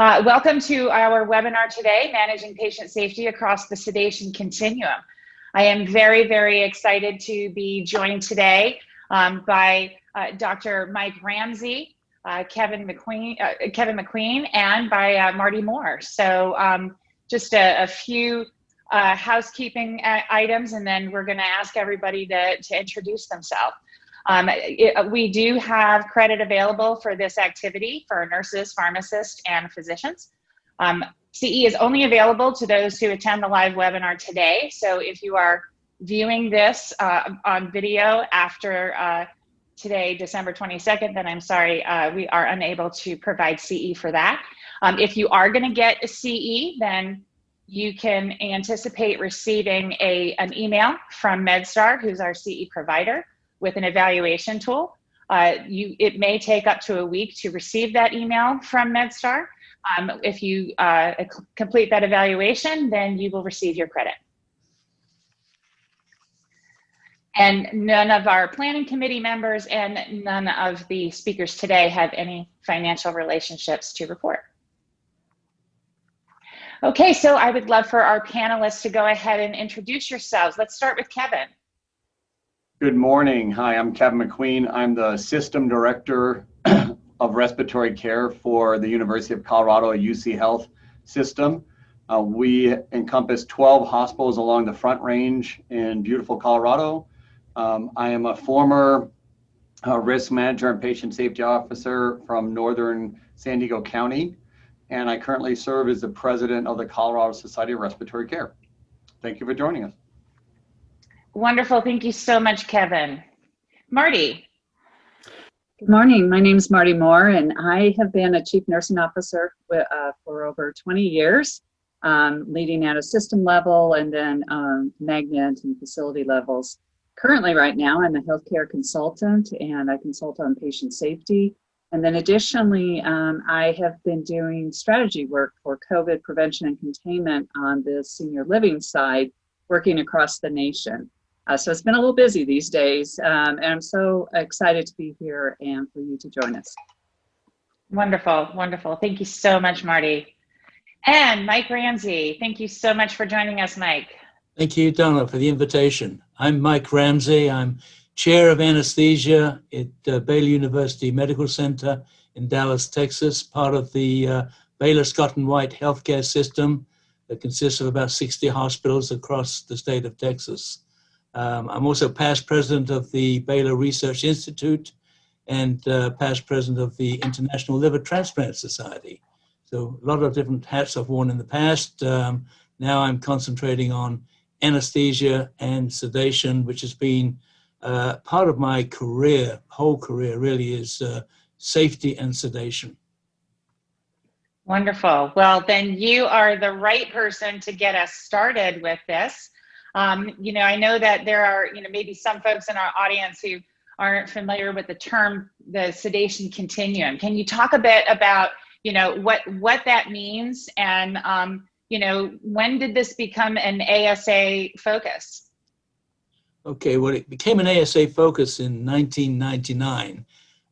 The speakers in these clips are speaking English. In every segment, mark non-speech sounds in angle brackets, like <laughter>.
Uh, welcome to our webinar today, Managing Patient Safety Across the Sedation Continuum. I am very, very excited to be joined today um, by uh, Dr. Mike Ramsey, uh, Kevin McQueen, uh, Kevin McQueen, and by uh, Marty Moore. So um, just a, a few uh, housekeeping items, and then we're going to ask everybody to, to introduce themselves. Um, it, we do have credit available for this activity for nurses, pharmacists, and physicians. Um, CE is only available to those who attend the live webinar today. So if you are viewing this uh, on video after uh, today, December 22nd, then I'm sorry, uh, we are unable to provide CE for that. Um, if you are gonna get a CE, then you can anticipate receiving a, an email from MedStar, who's our CE provider with an evaluation tool. Uh, you, it may take up to a week to receive that email from MedStar. Um, if you uh, complete that evaluation, then you will receive your credit. And none of our planning committee members and none of the speakers today have any financial relationships to report. Okay, so I would love for our panelists to go ahead and introduce yourselves. Let's start with Kevin. Good morning. Hi, I'm Kevin McQueen. I'm the System Director <clears throat> of Respiratory Care for the University of Colorado UC Health System. Uh, we encompass 12 hospitals along the Front Range in beautiful Colorado. Um, I am a former uh, risk manager and patient safety officer from Northern San Diego County, and I currently serve as the president of the Colorado Society of Respiratory Care. Thank you for joining us. Wonderful. Thank you so much, Kevin. Marty. Good morning. My name is Marty Moore, and I have been a chief nursing officer uh, for over 20 years, um, leading at a system level and then um, magnet and facility levels. Currently, right now, I'm a healthcare consultant and I consult on patient safety. And then additionally, um, I have been doing strategy work for COVID prevention and containment on the senior living side, working across the nation. Uh, so it's been a little busy these days, um, and I'm so excited to be here and for you to join us. Wonderful, wonderful. Thank you so much, Marty. And Mike Ramsey, thank you so much for joining us, Mike. Thank you, Donna, for the invitation. I'm Mike Ramsey. I'm chair of anesthesia at uh, Baylor University Medical Center in Dallas, Texas, part of the uh, Baylor Scott and White healthcare system that consists of about 60 hospitals across the state of Texas. Um, I'm also past president of the Baylor Research Institute and uh, past president of the International Liver Transplant Society. So a lot of different hats I've worn in the past. Um, now I'm concentrating on anesthesia and sedation, which has been uh, part of my career, whole career really is uh, safety and sedation. Wonderful. Well, then you are the right person to get us started with this. Um, you know, I know that there are, you know, maybe some folks in our audience who aren't familiar with the term, the sedation continuum. Can you talk a bit about, you know, what what that means and, um, you know, when did this become an ASA focus? Okay, well, it became an ASA focus in 1999.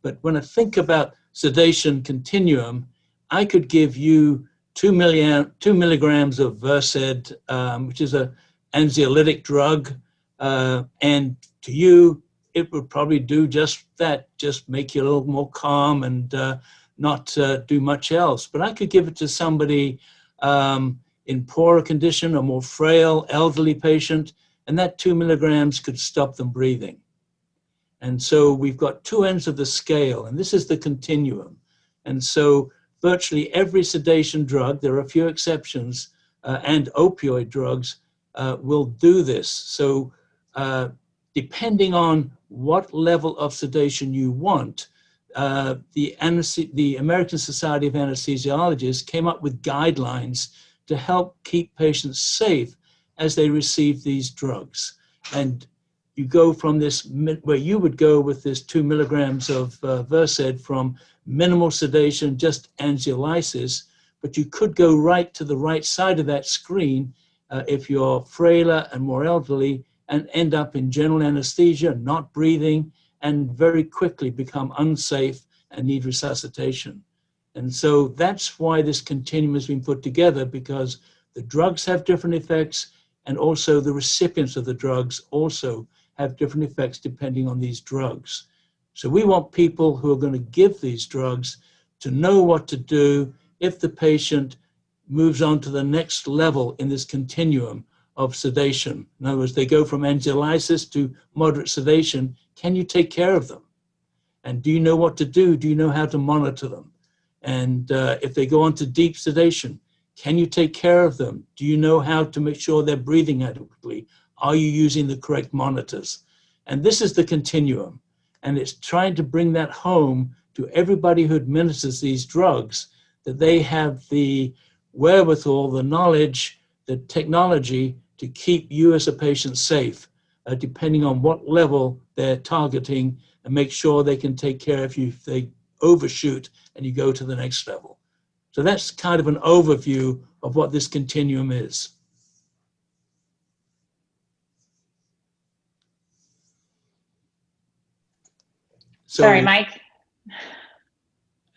But when I think about sedation continuum, I could give you two, million, two milligrams of Versed, um, which is a anxiolytic drug, uh, and to you, it would probably do just that, just make you a little more calm and uh, not uh, do much else. But I could give it to somebody um, in poorer condition, a more frail elderly patient, and that two milligrams could stop them breathing. And so we've got two ends of the scale, and this is the continuum. And so virtually every sedation drug, there are a few exceptions, uh, and opioid drugs will do this. So uh, depending on what level of sedation you want, uh, the, the American Society of Anesthesiologists came up with guidelines to help keep patients safe as they receive these drugs. And you go from this, where you would go with this two milligrams of uh, Versed from minimal sedation, just anxiolysis, but you could go right to the right side of that screen uh, if you're frailer and more elderly and end up in general anesthesia, not breathing, and very quickly become unsafe and need resuscitation. And so that's why this continuum has been put together because the drugs have different effects and also the recipients of the drugs also have different effects depending on these drugs. So we want people who are going to give these drugs to know what to do if the patient moves on to the next level in this continuum of sedation. In other words, they go from anxiolysis to moderate sedation. Can you take care of them? And do you know what to do? Do you know how to monitor them? And uh, if they go on to deep sedation, can you take care of them? Do you know how to make sure they're breathing adequately? Are you using the correct monitors? And this is the continuum. And it's trying to bring that home to everybody who administers these drugs, that they have the wherewithal, the knowledge, the technology to keep you as a patient safe, uh, depending on what level they're targeting and make sure they can take care of you if they overshoot and you go to the next level. So that's kind of an overview of what this continuum is. So, Sorry, Mike.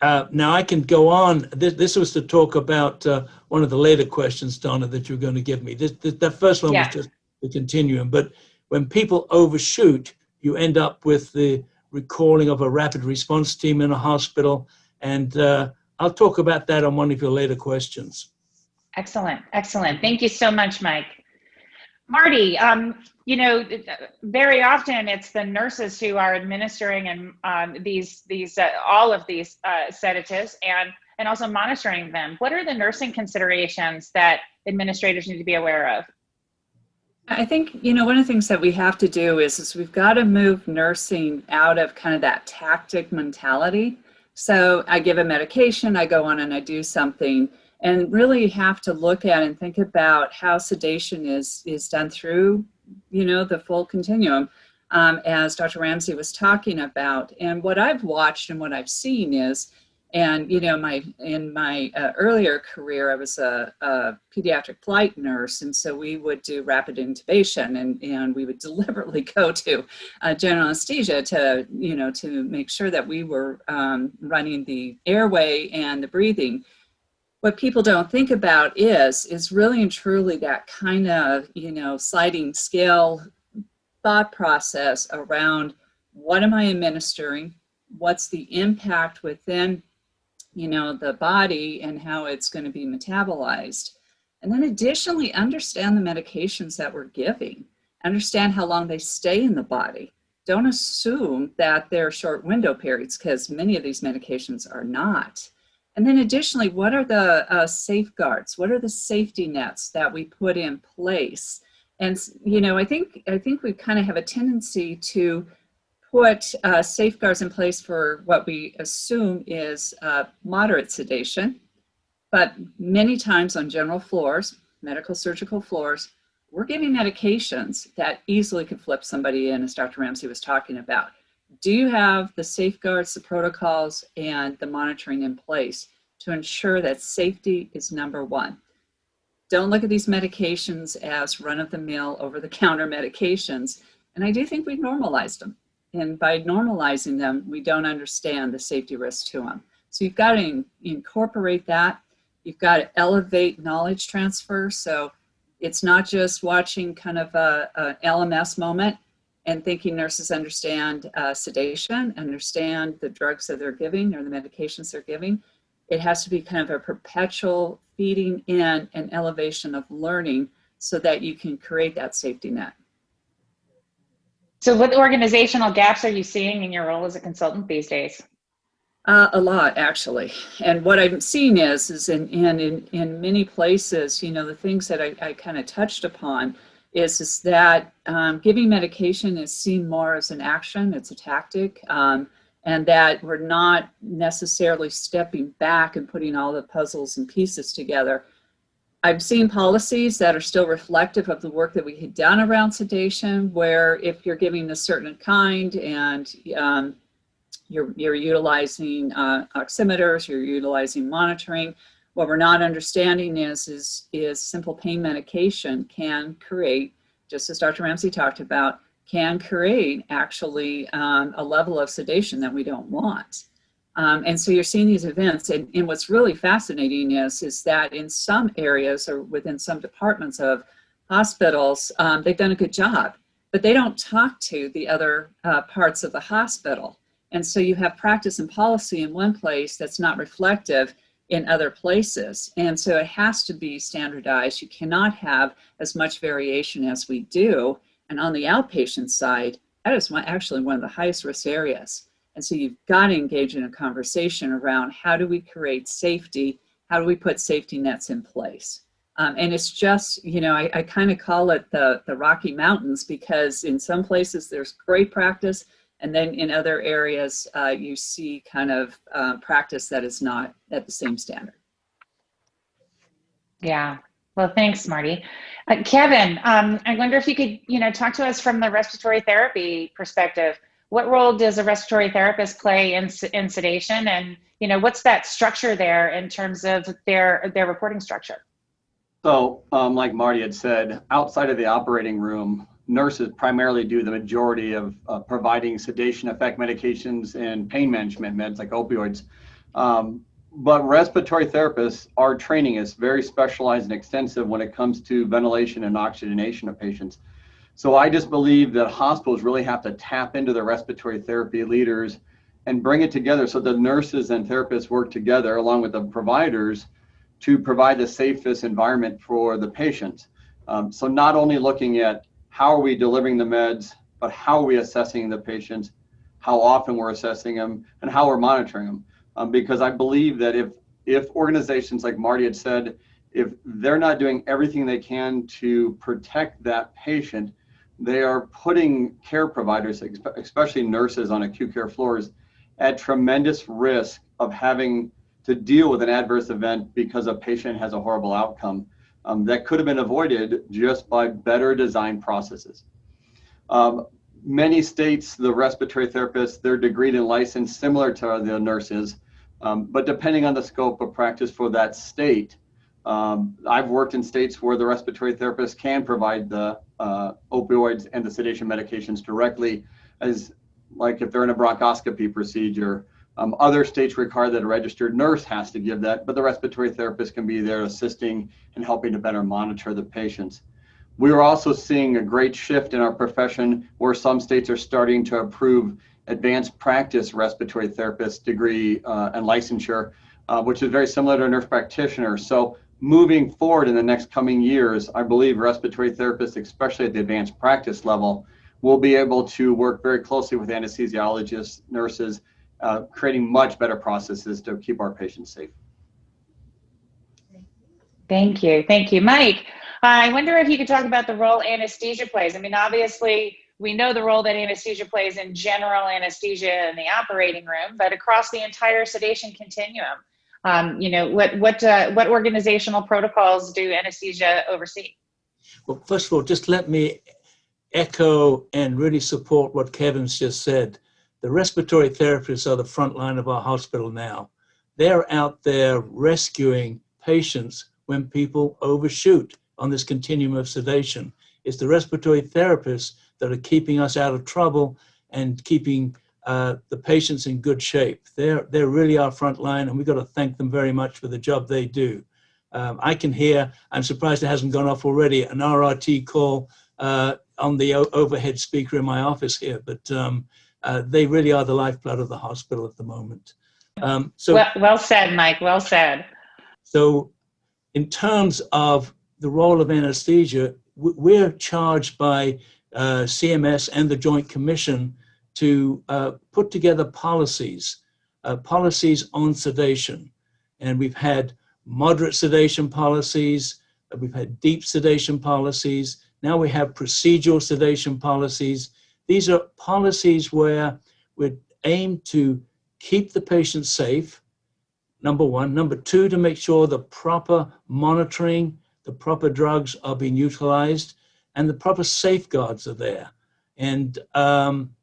Uh, now I can go on. This, this was to talk about uh, one of the later questions, Donna, that you're going to give me. This, this, that first one Yeah. was just the continuum. But when people overshoot, you end up with the recalling of a rapid response team in a hospital. And uh, I'll talk about that on one of your later questions. Excellent, excellent. Thank you so much, Mike. Marty, um, you know, very often it's the nurses who are administering and um, these these uh, all of these uh, sedatives and and also monitoring them. What are the nursing considerations that administrators need to be aware of? I think, you know, one of the things that we have to do is, is we've got to move nursing out of kind of that tactic mentality. So I give a medication, I go on and I do something, and really have to look at and think about how sedation is, is done through, you know, the full continuum, um, as Dr. Ramsey was talking about. And what I've watched and what I've seen is, and you know, my in my uh, earlier career, I was a, a, pediatric flight nurse, and so we would do rapid intubation, and and we would <laughs> deliberately go to uh, general anesthesia to you know to make sure that we were um, running the airway and the breathing. What people don't think about is is really and truly that kind of you know sliding scale thought process around what am I administering, what's the impact within you know, the body and how it's going to be metabolized. And then additionally, understand the medications that we're giving. Understand how long they stay in the body. Don't assume that they're short window periods because many of these medications are not. And then additionally, what are the uh, safeguards? What are the safety nets that we put in place? And, you know, I think, I think we kind of have a tendency to put uh, safeguards in place for what we assume is uh, moderate sedation. But many times on general floors, medical surgical floors, we're giving medications that easily could flip somebody in, as Dr. Ramsey was talking about. Do you have the safeguards, the protocols, and the monitoring in place to ensure that safety is number one? Don't look at these medications as run-of-the-mill, over-the-counter <laughs> medications. And I do think we've normalized them. And by normalizing them, we don't understand the safety risk to them. So you've got to in, incorporate that. You've got to elevate knowledge transfer. So it's not just watching kind of a, a LMS moment and thinking nurses understand uh, sedation, understand the drugs that they're giving or the medications they're giving. It has to be kind of a perpetual feeding in and elevation of learning so that you can create that safety net. So what organizational gaps are you seeing in your role as a consultant these days? Uh, a lot, actually. And what I'm seeing is, is in, in, in, in many places, you know, the things that I, I kind of touched upon is, is that um, giving medication is seen more as an action, it's a tactic, um, and that we're not necessarily stepping back and putting all the puzzles and pieces together. I've seen policies that are still reflective of the work that we had done around sedation, where if you're giving a certain kind and um, you're, you're utilizing uh, oximeters, you're utilizing monitoring, what we're not understanding is, is, is simple pain medication can create, just as Dr. Ramsey talked about, can create actually um, a level of sedation that we don't want. Um, and so you're seeing these events, and, and what's really fascinating is, is that in some areas or within some departments of hospitals, um, they've done a good job, but they don't talk to the other uh, parts of the hospital. And so you have practice and policy in one place that's not reflective in other places. And so it has to be standardized. You cannot have as much variation as we do. And on the outpatient side, that is one, actually one of the highest risk areas. And so you've got to engage in a conversation around how do we create safety? How do we put safety nets in place? Um, and it's just, you know, I, I kind of call it the, the Rocky Mountains because in some places there's great practice. And then in other areas, uh, you see kind of uh, practice that is not at the same standard. Yeah. Well, thanks, Marty. Uh, Kevin, um, I wonder if you could, you know, talk to us from the respiratory therapy perspective. What role does a respiratory therapist play in, in sedation, and you know, what's that structure there in terms of their their reporting structure? So, um, like Marty had said, outside of the operating room, nurses primarily do the majority of uh, providing sedation effect medications and pain management meds like opioids. Um, but respiratory therapists, our training is very specialized and extensive when it comes to ventilation and oxygenation of patients. So I just believe that hospitals really have to tap into the respiratory therapy leaders and bring it together so the nurses and therapists work together along with the providers to provide the safest environment for the patients. Um, so not only looking at how are we delivering the meds, but how are we assessing the patients, how often we're assessing them, and how we're monitoring them. Um, because I believe that if if organizations like Marty had said, if they're not doing everything they can to protect that patient, they are putting care providers, especially nurses on acute care floors, at tremendous risk of having to deal with an adverse event because a patient has a horrible outcome um, that could have been avoided just by better design processes. Um, many states, the respiratory therapists, they're degreed and licensed similar to the nurses, um, but depending on the scope of practice for that state, um, I've worked in states where the respiratory therapist can provide the uh, opioids and the sedation medications directly as like if they're in a bronchoscopy procedure um, other states require that a registered nurse has to give that, but the respiratory therapist can be there assisting and helping to better monitor the patients. We are also seeing a great shift in our profession where some states are starting to approve advanced practice respiratory therapist degree uh, and licensure, uh, which is very similar to a nurse practitioner. So moving forward in the next coming years, I believe respiratory therapists, especially at the advanced practice level, will be able to work very closely with anesthesiologists, nurses, uh, creating much better processes to keep our patients safe. Thank you. Thank you. Mike, I wonder if you could talk about the role anesthesia plays. I mean, obviously, we know the role that anesthesia plays in general anesthesia in the operating room, but across the entire sedation continuum. Um, you know, what what uh, what organizational protocols do anesthesia oversee? Well, first of all, just let me echo and really support what Kevin's just said. The respiratory therapists are the front line of our hospital now. They're out there rescuing patients when people overshoot on this continuum of sedation. It's the respiratory therapists that are keeping us out of trouble and keeping uh, the patients in good shape. They're, they're really our front line, and we've got to thank them very much for the job they do. Um, I can hear, I'm surprised it hasn't gone off already, an RRT call uh, on the overhead speaker in my office here, but um, uh, they really are the lifeblood of the hospital at the moment. Um, so well, well said, Mike. Well said. So, in terms of the role of anesthesia, we're charged by uh, CMS and the Joint Commission to uh, put together policies, uh, policies on sedation. And we've had moderate sedation policies, uh, we've had deep sedation policies, now we have procedural sedation policies, these are policies where we aim to keep the patient safe, number one. Number two, to make sure the proper monitoring, the proper drugs are being utilized, and the proper safeguards are there. And um,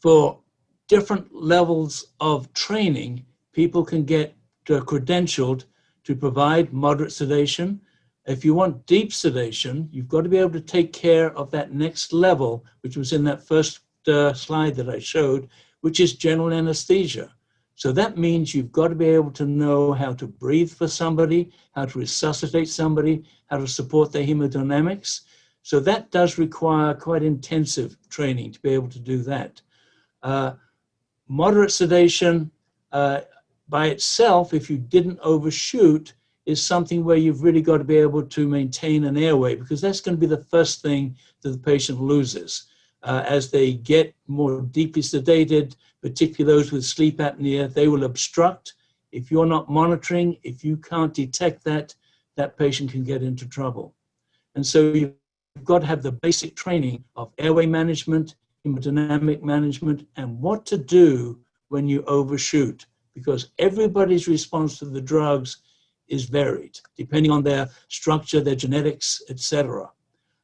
for different levels of training, people can get credentialed to provide moderate sedation, if you want deep sedation, you've got to be able to take care of that next level, which was in that first uh, slide that I showed, which is general anesthesia. So that means you've got to be able to know how to breathe for somebody, how to resuscitate somebody, how to support their hemodynamics. So that does require quite intensive training to be able to do that. Uh, moderate sedation uh, by itself, if you didn't overshoot, is something where you've really got to be able to maintain an airway because that's going to be the first thing that the patient loses. Uh, as they get more deeply sedated, particularly those with sleep apnea, they will obstruct. If you're not monitoring, if you can't detect that, that patient can get into trouble. And so you've got to have the basic training of airway management, hemodynamic management, and what to do when you overshoot, because everybody's response to the drugs is varied, depending on their structure, their genetics, etc.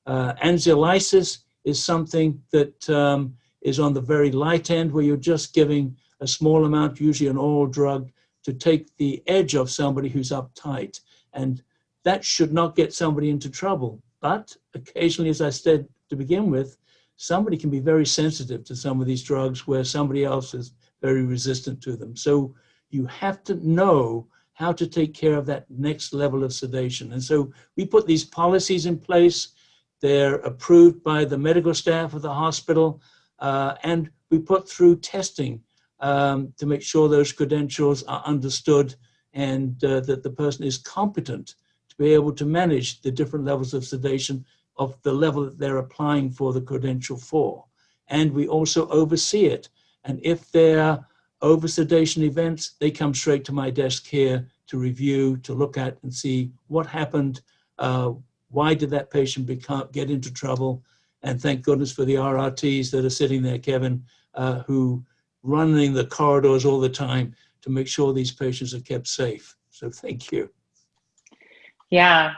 Uh, anxiolysis is something that um, is on the very light end, where you're just giving a small amount, usually an oral drug, to take the edge of somebody who's uptight. And that should not get somebody into trouble. But occasionally, as I said to begin with, somebody can be very sensitive to some of these drugs where somebody else is very resistant to them. So you have to know how to take care of that next level of sedation. And so we put these policies in place. They're approved by the medical staff of the hospital. Uh, and we put through testing um, to make sure those credentials are understood and uh, that the person is competent to be able to manage the different levels of sedation of the level that they're applying for the credential for. And we also oversee it. And if there over sedation events, they come straight to my desk here to review, to look at and see what happened, uh, why did that patient become, get into trouble, and thank goodness for the RRTs that are sitting there, Kevin, uh, who running the corridors all the time to make sure these patients are kept safe. So thank you. Yeah.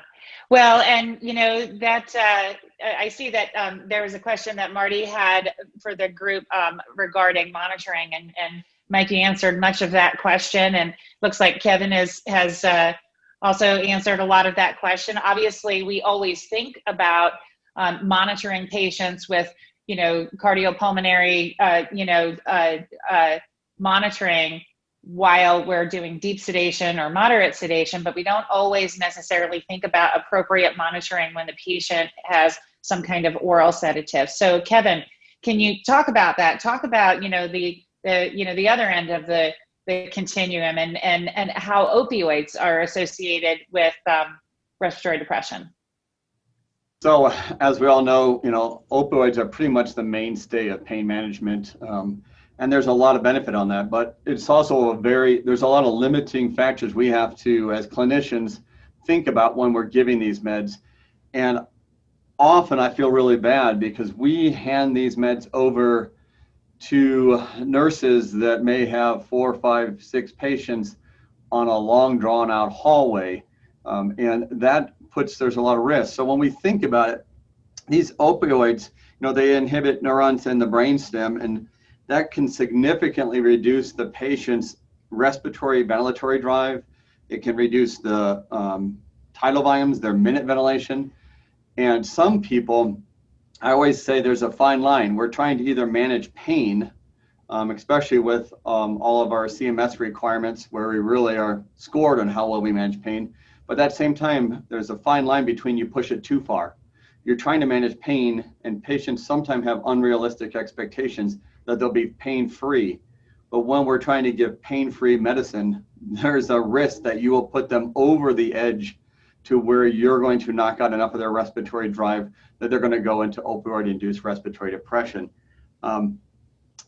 Well, and you know that uh, I see that um, there was a question that Marty had for the group um, regarding monitoring, and and Mikey answered much of that question, and looks like Kevin is, has uh, also answered a lot of that question. Obviously, we always think about um, monitoring patients with, you know, cardiopulmonary, uh, you know, uh, uh, monitoring while we're doing deep sedation or moderate sedation, but we don't always necessarily think about appropriate monitoring when the patient has some kind of oral sedative. So Kevin, can you talk about that? Talk about, you know, the the you know the other end of the the continuum and and and how opioids are associated with um, respiratory depression. So, as we all know, you know, opioids are pretty much the mainstay of pain management, um, and there's a lot of benefit on that. But it's also a very there's a lot of limiting factors we have to, as clinicians, think about when we're giving these meds, and often I feel really bad because we hand these meds over to nurses that may have four, five, six patients on a long drawn out hallway. Um, and that puts, there's a lot of risk. So when we think about it, these opioids, you know, they inhibit neurons in the brainstem and that can significantly reduce the patient's respiratory ventilatory drive. It can reduce the um, tidal volumes, their minute ventilation. And some people, I always say there's a fine line. We're trying to either manage pain, um, especially with um, all of our CMS requirements where we really are scored on how well we manage pain. But at that same time, there's a fine line between you push it too far. You're trying to manage pain, and patients sometimes have unrealistic expectations that they'll be pain free. But when we're trying to give pain free medicine, <laughs> there's a risk that you will put them over the edge to where you're going to knock out enough of their respiratory drive that they're going to go into opioid induced respiratory depression. Um,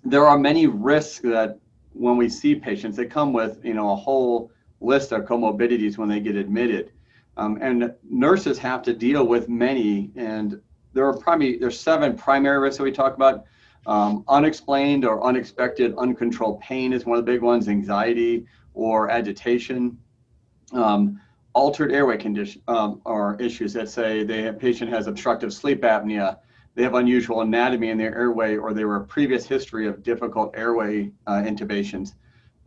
there are many risks that when we see patients, they come with you know a whole list of comorbidities when they get admitted. Um, and nurses have to deal with many, and there are probably there's seven primary risks that we talk about. Um, unexplained or unexpected uncontrolled pain is one of the big ones, anxiety or agitation. Um, altered airway condition um, or issues that say the patient has obstructive sleep apnea, they have unusual anatomy in their airway, or they were a previous history of difficult airway uh, intubations.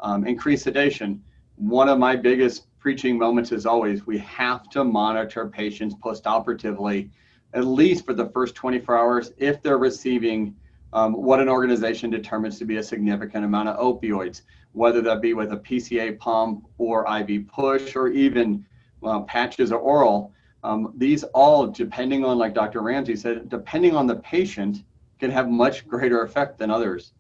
Um, increased sedation. One of my biggest preaching moments is always we have to monitor patients postoperatively, at least for the first 24 hours, if they're receiving um, what an organization determines to be a significant amount of opioids. whether that be with a PCA pump or IV push or even uh, patches or oral. Um, these all, depending on, like Dr. Ramsey said, depending on the patient, can have much greater effect than others.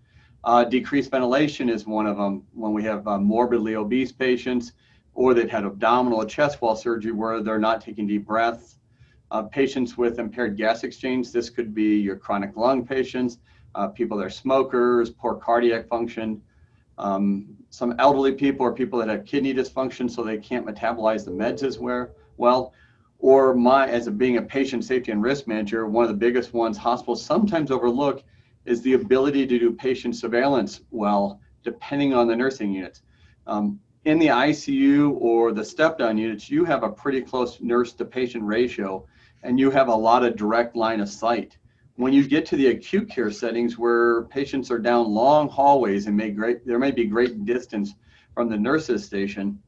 Uh, decreased ventilation is one of them when we have uh, morbidly obese patients or they've had abdominal or chest wall surgery where they're not taking deep breaths. Uh, patients with impaired gas exchange, this could be your chronic lung patients, uh, people that are smokers, poor cardiac function, um, some elderly people or people that have kidney dysfunction so they can't metabolize the meds as well, or my, as a, being a patient safety and risk manager, one of the biggest ones hospitals sometimes overlook is the ability to do patient surveillance well, depending on the nursing units. Um, in the ICU or the step down units, you have a pretty close nurse to patient ratio and you have a lot of direct line of sight. When you get to the acute care settings where patients are down long hallways and may great, there may be great distance from the nurse's station,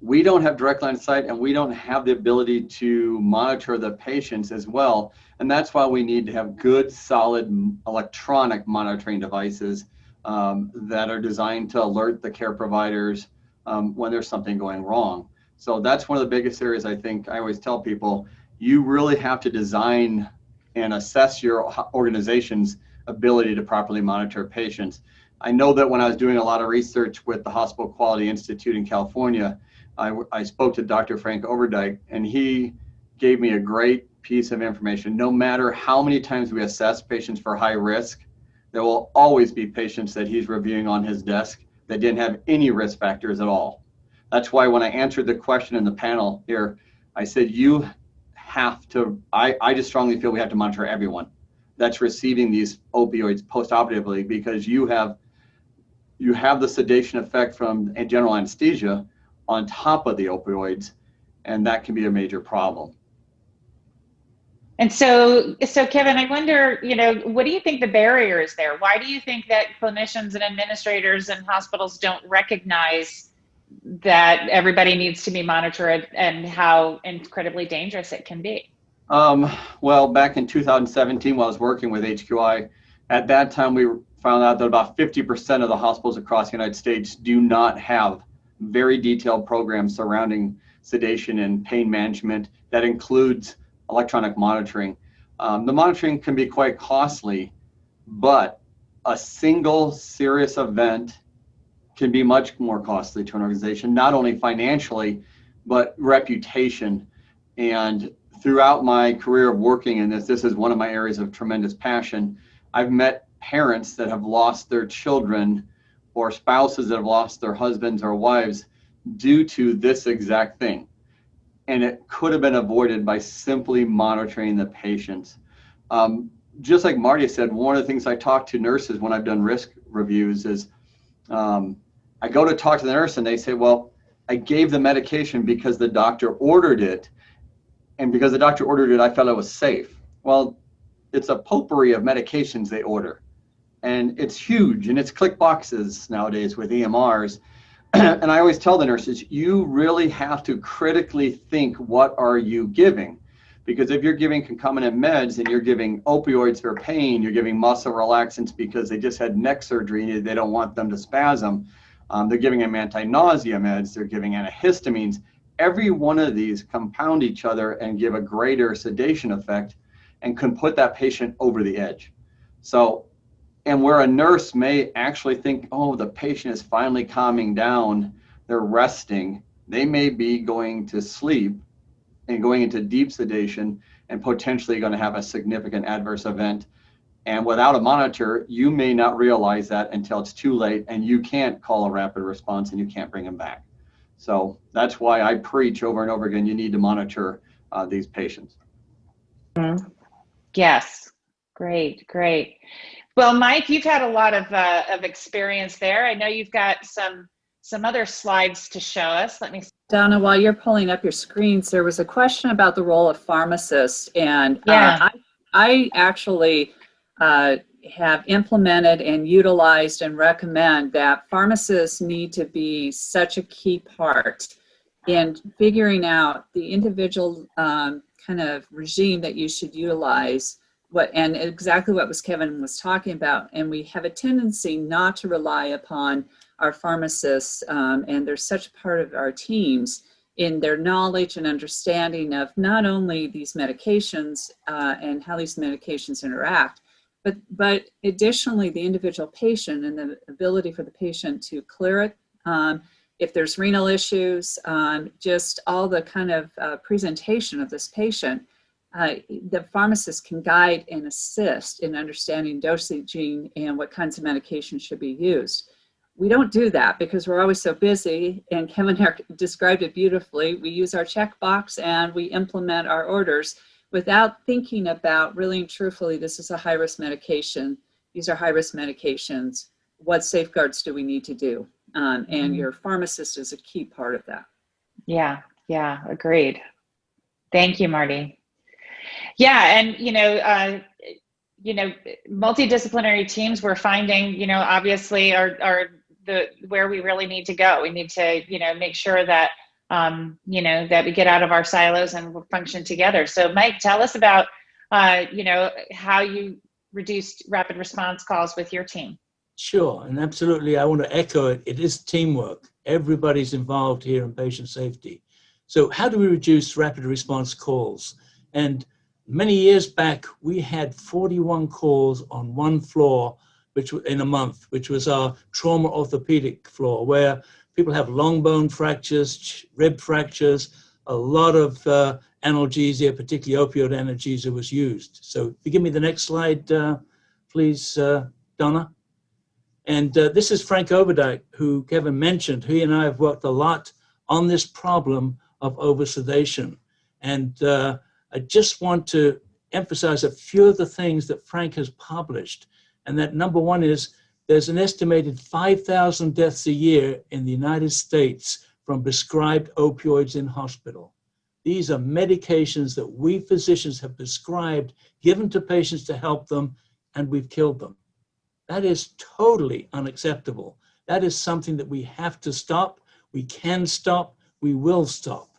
we don't have direct line of sight and we don't have the ability to monitor the patients as well. And that's why we need to have good, solid electronic monitoring devices um, that are designed to alert the care providers um, when there's something going wrong. So that's one of the biggest areas I think I always tell people, you really have to design and assess your organization's ability to properly monitor patients. I know that when I was doing a lot of research with the Hospital Quality Institute in California, I, I spoke to Dr. Frank Overdyk, and he gave me a great piece of information. No matter how many times we assess patients for high risk, there will always be patients that he's reviewing on his desk that didn't have any risk factors at all. That's why when I answered the question in the panel here, I said, you have to, I, I just strongly feel we have to monitor everyone that's receiving these opioids post-operatively because you have you have the sedation effect from a general anesthesia on top of the opioids, and that can be a major problem. And so, so Kevin, I wonder, you know, what do you think the barrier is there? Why do you think that clinicians and administrators and hospitals don't recognize that everybody needs to be monitored and how incredibly dangerous it can be? Um, well, back in 2017, while I was working with HQI, at that time we found out that about 50% of the hospitals across the United States do not have very detailed programs surrounding sedation and pain management that includes electronic monitoring. Um, the monitoring can be quite costly, but a single serious event can be much more costly to an organization, not only financially, but reputation. And throughout my career of working in this, this is one of my areas of tremendous passion. I've met parents that have lost their children or spouses that have lost their husbands or wives due to this exact thing. And it could have been avoided by simply monitoring the patients. Um, just like Marty said, one of the things I talk to nurses when I've done risk reviews is um, I go to talk to the nurse and they say, well, I gave the medication because the doctor ordered it. And because the doctor ordered it, I felt it was safe. Well, it's a potpourri of medications they order and it's huge and it's click boxes nowadays with EMRs. <clears throat> and I always tell the nurses, you really have to critically think what are you giving? Because if you're giving concomitant meds and you're giving opioids for pain, you're giving muscle relaxants because they just had neck surgery and they don't want them to spasm. Um, they're giving them anti-nausea meds, they're giving antihistamines. Every one of these compound each other and give a greater sedation effect and can put that patient over the edge. So and where a nurse may actually think, oh, the patient is finally calming down, they're resting, they may be going to sleep and going into deep sedation and potentially going to have a significant adverse event. And without a monitor, you may not realize that until it's too late and you can't call a rapid response and you can't bring them back. So that's why I preach over and over again, you need to monitor uh, these patients. Mm-hmm. Yes, great, great. Well, Mike, you've had a lot of, uh, of experience there. I know you've got some some other slides to show us. Let me. Donna, while you're pulling up your screens, there was a question about the role of pharmacists, and yeah. uh, I, I actually uh, have implemented and utilized and recommend that pharmacists need to be such a key part in figuring out the individual um, kind of regime that you should utilize what and exactly what was Kevin was talking about. And we have a tendency not to rely upon our pharmacists, um, and they're such a part of our teams in their knowledge and understanding of not only these medications uh, and how these medications interact, but, but additionally the individual patient and the ability for the patient to clear it. Um, if there's renal issues, um, just all the kind of uh, presentation of this patient, uh, the pharmacist can guide and assist in understanding dosaging and what kinds of medications should be used. We don't do that because we're always so busy and Kevin <laughs> described it beautifully. We use our checkbox and we implement our orders without thinking about really and truthfully, this is a high risk medication. These are high risk medications. What safeguards do we need to do? Um, and mm-hmm. your pharmacist is a key part of that. Yeah, yeah, agreed. Thank you, Marty. Yeah, and you know, uh, you know, multidisciplinary teams we're finding, you know, obviously are are the where we really need to go. We need to, you know, make sure that um, you know that we get out of our silos and function together. So, Mike, tell us about, uh, you know, how you reduced rapid response calls with your team. Sure, and absolutely, I want to echo it. It is teamwork. Everybody's involved here in patient safety. So, how do we reduce rapid response calls? And many years back, we had 41 calls on one floor, which in a month, which was our trauma orthopedic floor, where people have long bone fractures, rib fractures, a lot of uh, analgesia, particularly opioid analgesia was used. So if you give me the next slide, uh, please, uh, Donna. And uh, this is Frank Overdyk, who Kevin mentioned. He and I have worked a lot on this problem of oversedation. And uh, I just want to emphasize a few of the things that Frank has published. And that number one is there's an estimated 5,000 deaths a year in the United States from prescribed opioids in hospital. These are medications that we physicians have prescribed, given to patients to help them, and we've killed them. That is totally unacceptable. That is something that we have to stop. We can stop. We will stop.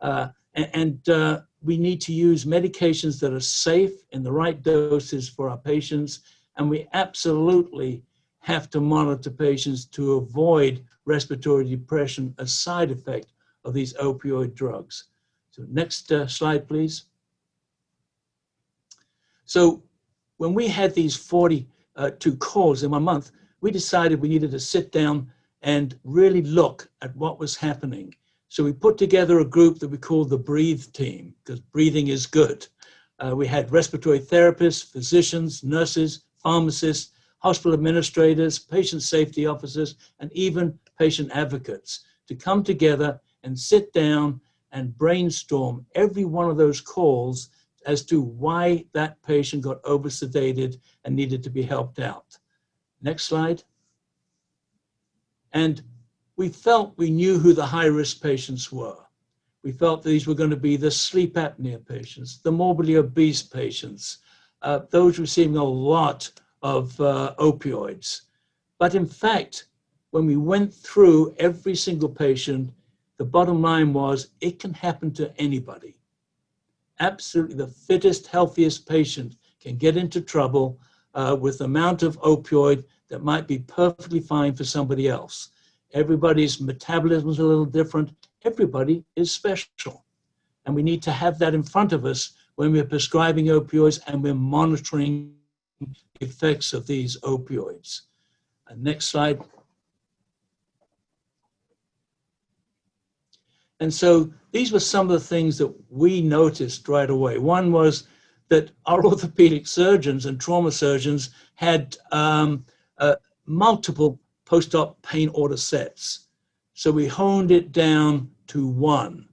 Uh, and, uh, we need to use medications that are safe in the right doses for our patients and we absolutely have to monitor patients to avoid respiratory depression, a side effect of these opioid drugs. So next uh, slide, please. So when we had these 42 uh, calls in one month, we decided we needed to sit down and really look at what was happening. So we put together a group that we called the Breathe team, because breathing is good. Uh, we had respiratory therapists, physicians, nurses, pharmacists, hospital administrators, patient safety officers, and even patient advocates to come together and sit down and brainstorm every one of those calls as to why that patient got oversedated and needed to be helped out. Next slide. And we felt we knew who the high risk patients were. We felt these were going to be the sleep apnea patients, the morbidly obese patients, uh, those receiving a lot of uh, opioids. But in fact, when we went through every single patient, the bottom line was it can happen to anybody. Absolutely, the fittest, healthiest patient can get into trouble uh, with the amount of opioid that might be perfectly fine for somebody else. Everybody's metabolism is a little different. Everybody is special. And we need to have that in front of us when we're prescribing opioids and we're monitoring effects of these opioids. And next slide. And so these were some of the things that we noticed right away. One was that our <laughs> orthopedic surgeons and trauma surgeons had um, uh, multiple post-op pain order sets. So we honed it down to one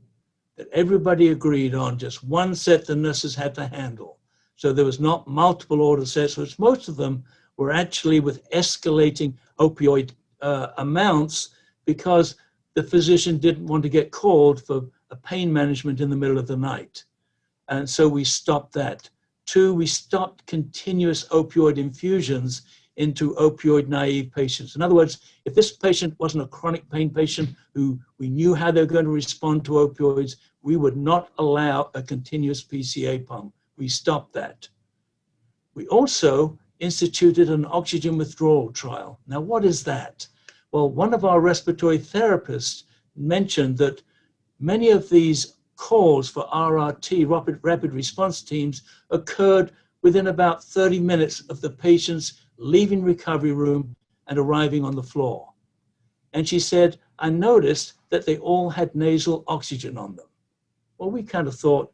that everybody agreed on, just one set the nurses had to handle. So there was not multiple order sets, which most of them were actually with escalating opioid uh, amounts because the physician didn't want to get called for a pain management in the middle of the night. And so we stopped that. Two, we stopped continuous opioid infusions into opioid naive patients. In other words, if this patient wasn't a chronic pain patient who we knew how they're going to respond to opioids, we would not allow a continuous PCA pump. We stopped that. We also instituted an oxygen withdrawal trial. Now, what is that? Well, one of our respiratory therapists mentioned that many of these calls for RRT, rapid, rapid response teams, occurred within about 30 minutes of the patients leaving recovery room and arriving on the floor. And she said, I noticed that they all had nasal oxygen on them. Well, we kind of thought,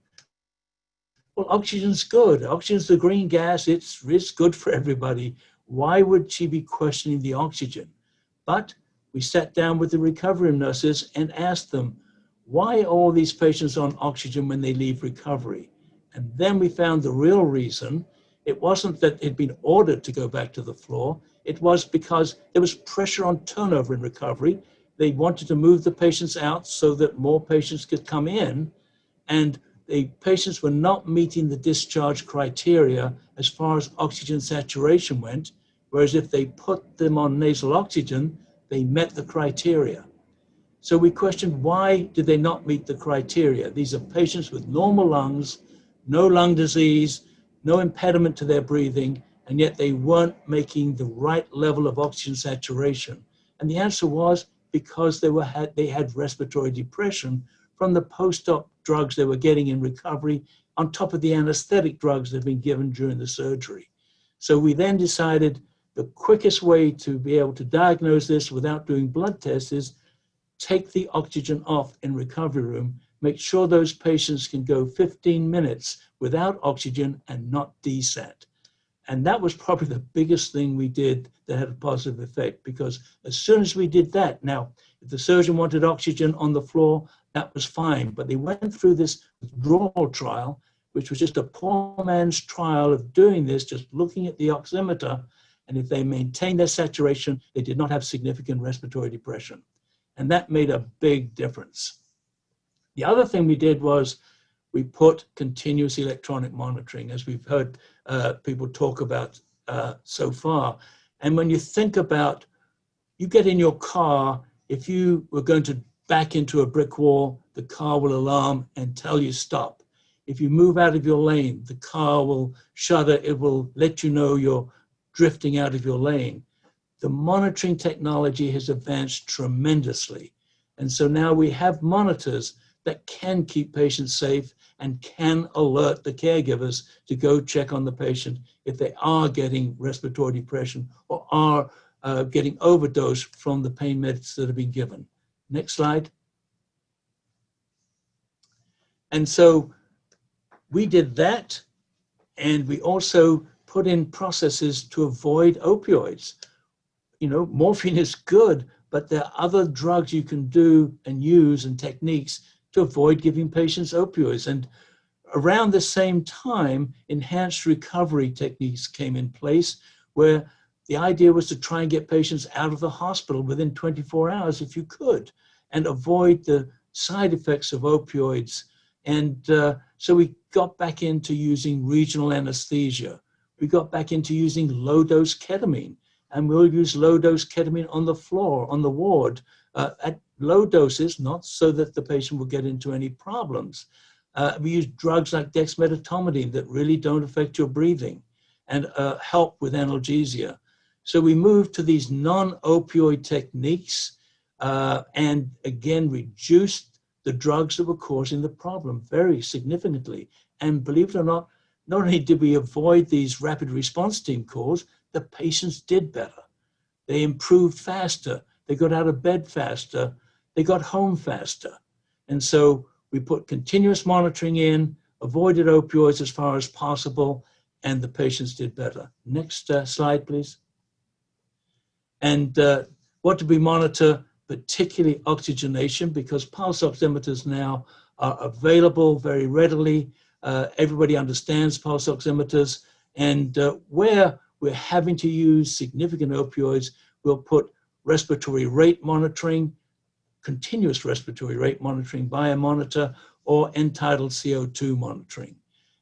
well, oxygen's good. Oxygen's the green gas. It's, it's good for everybody. Why would she be questioning the oxygen? But we sat down with the recovery nurses and asked them, why are all these patients on oxygen when they leave recovery? And then we found the real reason. It wasn't that they'd been ordered to go back to the floor. It was because there was pressure on turnover in recovery. They wanted to move the patients out so that more patients could come in. And the patients were not meeting the discharge criteria as far as oxygen saturation went. Whereas if they put them on nasal oxygen, they met the criteria. So we questioned why did they not meet the criteria? These are patients with normal lungs, no lung disease, no impediment to their breathing, and yet they weren't making the right level of oxygen saturation. And the answer was because they, were, had, they had respiratory depression from the post-op drugs they were getting in recovery on top of the anesthetic drugs had been given during the surgery. So we then decided the quickest way to be able to diagnose this without doing blood tests is take the oxygen off in recovery room, make sure those patients can go 15 minutes without oxygen and not desat. And that was probably the biggest thing we did that had a positive effect because as soon as we did that, now, if the surgeon wanted oxygen on the floor, that was fine. But they went through this withdrawal trial, which was just a poor man's trial of doing this, just looking at the oximeter and if they maintained their saturation, they did not have significant respiratory depression. And that made a big difference. The other thing we did was we put continuous electronic monitoring, as we've heard uh, people talk about uh, so far. And when you think about, you get in your car, if you were going to back into a brick wall, the car will alarm and tell you stop. If you move out of your lane, the car will shudder, it will let you know you're drifting out of your lane. The monitoring technology has advanced tremendously. And so now we have monitors that can keep patients safe and can alert the caregivers to go check on the patient if they are getting respiratory depression or are uh, getting overdose from the pain meds that have been given. Next slide. And so we did that. And we also put in processes to avoid opioids. You know, morphine is good, but there are other drugs you can do and use and techniques to avoid giving patients opioids. And around the same time, enhanced recovery techniques came in place where the idea was to try and get patients out of the hospital within 24 hours if you could and avoid the side effects of opioids. And uh, so we got back into using regional anesthesia we got back into using low dose ketamine and we'll use low dose ketamine on the floor, on the ward uh, at low doses, not so that the patient will get into any problems. Uh, we use drugs like dexmedetomidine that really don't affect your breathing and uh, help with analgesia. So we moved to these non-opioid techniques uh, and again reduced the drugs that were causing the problem very significantly. And believe it or not, not only did we avoid these rapid response team calls, the patients did better. They improved faster. They got out of bed faster. They got home faster. And so we put continuous monitoring in, avoided opioids as far as possible, and the patients did better. Next uh, slide, please. And uh, what do we monitor? Particularly oxygenation, because pulse oximeters now are available very readily. Uh, everybody understands pulse oximeters. And uh, where we're having to use significant opioids, we'll put respiratory rate monitoring, continuous respiratory rate monitoring by a monitor, or end-tidal CO2 monitoring.